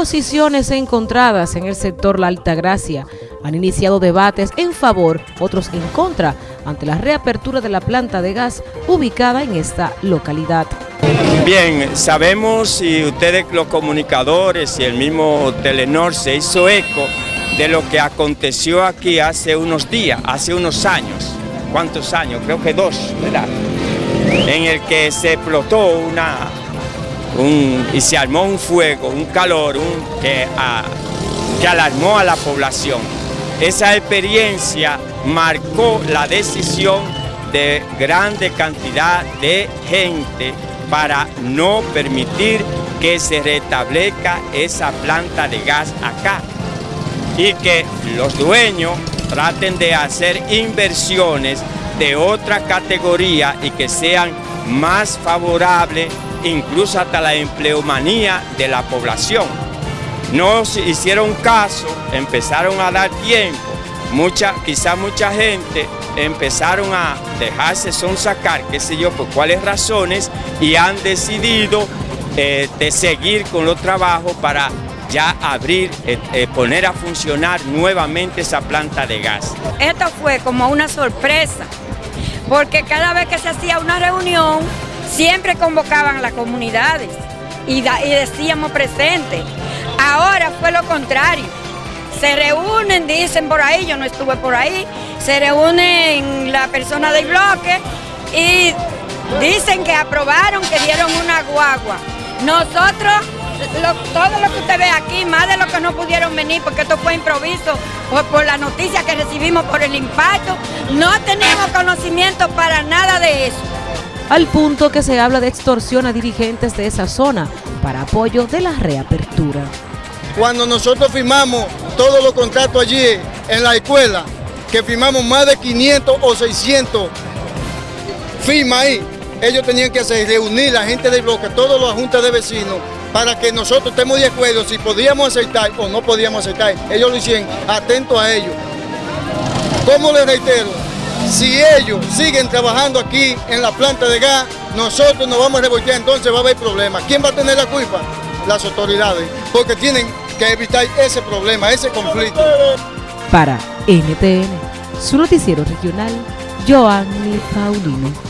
Posiciones encontradas en el sector La Altagracia han iniciado debates en favor, otros en contra, ante la reapertura de la planta de gas ubicada en esta localidad. Bien, sabemos y ustedes los comunicadores y el mismo Telenor se hizo eco de lo que aconteció aquí hace unos días, hace unos años. ¿Cuántos años? Creo que dos, ¿verdad? En el que se explotó una, y se armó un fuego, un calor que, que alarmó a la población. Esa experiencia marcó la decisión de grande cantidad de gente para no permitir que se restablezca esa planta de gas acá y que los dueños traten de hacer inversiones de otra categoría y que sean más favorables incluso hasta la empleomanía de la población. No hicieron caso, empezaron a dar tiempo, mucha, quizá mucha gente empezaron a dejarse sonsacar, qué sé yo, por cuáles razones, y han decidido eh, de seguir con los trabajos para ya abrir, eh, eh, poner a funcionar nuevamente esa planta de gas. Esto fue como una sorpresa, porque cada vez que se hacía una reunión, siempre convocaban a las comunidades y, decíamos presente. Ahora fue lo contrario. Se reúnen, dicen por ahí, yo no estuve por ahí, se reúnen la persona del bloque y dicen que aprobaron, que dieron una guagua. Nosotros, todo lo que usted ve aquí, más de lo que no pudieron venir, porque esto fue improviso, por, por la noticia que recibimos por el impacto, no tenemos conocimiento para nada de eso al punto que se habla de extorsión a dirigentes de esa zona para apoyo de la reapertura. Cuando nosotros firmamos todos los contratos allí en la escuela, que firmamos más de 500 o 600 firmas ahí, ellos tenían que hacer reunir la gente del bloque, todos los juntas de vecinos, para que nosotros estemos de acuerdo si podíamos aceptar o no podíamos aceptar. Ellos lo hicieron, atentos a ellos. ¿Cómo les reitero? Si ellos siguen trabajando aquí en la planta de gas, nosotros nos vamos a revoltear, entonces va a haber problemas. ¿Quién va a tener la culpa? Las autoridades, porque tienen que evitar ese problema, ese conflicto. Para NTN, su noticiero regional, Joanny Paulino.